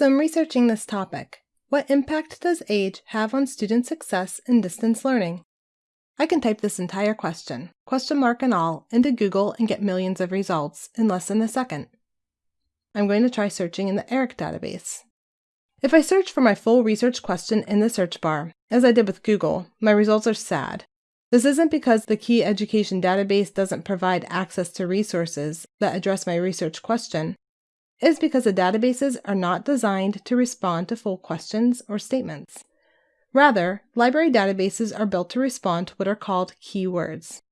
So I'm researching this topic. What impact does age have on student success in distance learning? I can type this entire question, question mark and all, into Google and get millions of results in less than a second. I'm going to try searching in the ERIC database. If I search for my full research question in the search bar, as I did with Google, my results are sad. This isn't because the Key Education database doesn't provide access to resources that address my research question. Is because the databases are not designed to respond to full questions or statements. Rather, library databases are built to respond to what are called keywords.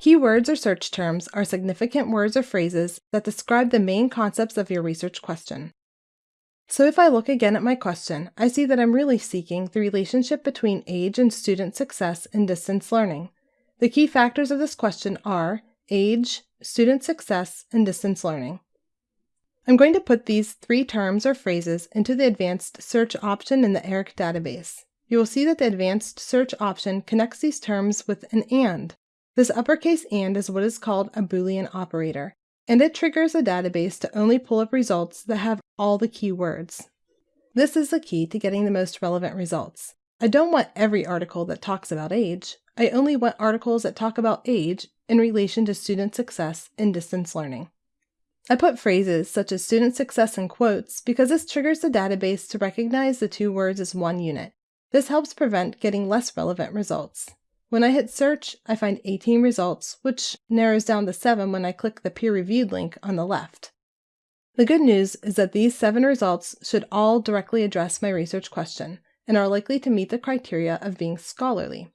Keywords or search terms are significant words or phrases that describe the main concepts of your research question. So if I look again at my question, I see that I'm really seeking the relationship between age and student success in distance learning. The key factors of this question are age, student success, and distance learning. I'm going to put these three terms or phrases into the advanced search option in the ERIC database. You will see that the advanced search option connects these terms with an AND. This uppercase AND is what is called a Boolean operator and it triggers a database to only pull up results that have all the keywords. This is the key to getting the most relevant results. I don't want every article that talks about age. I only want articles that talk about age in relation to student success in distance learning. I put phrases such as student success in quotes because this triggers the database to recognize the two words as one unit. This helps prevent getting less relevant results. When I hit search, I find 18 results, which narrows down to 7 when I click the peer-reviewed link on the left. The good news is that these 7 results should all directly address my research question and are likely to meet the criteria of being scholarly.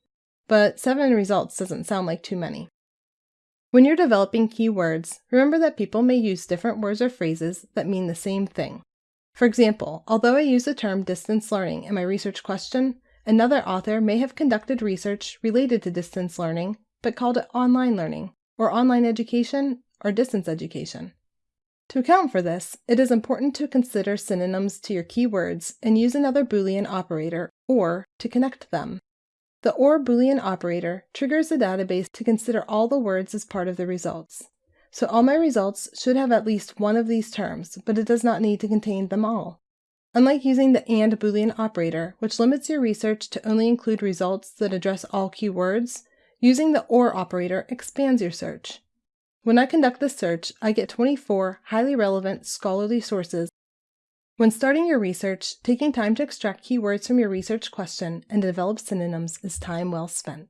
But 7 results doesn't sound like too many. When you're developing keywords, remember that people may use different words or phrases that mean the same thing. For example, although I use the term distance learning in my research question, Another author may have conducted research related to distance learning, but called it online learning, or online education, or distance education. To account for this, it is important to consider synonyms to your keywords and use another Boolean operator, OR, to connect them. The OR Boolean operator triggers the database to consider all the words as part of the results. So all my results should have at least one of these terms, but it does not need to contain them all. Unlike using the AND Boolean operator, which limits your research to only include results that address all keywords, using the OR operator expands your search. When I conduct this search, I get 24 highly relevant scholarly sources. When starting your research, taking time to extract keywords from your research question and develop synonyms is time well spent.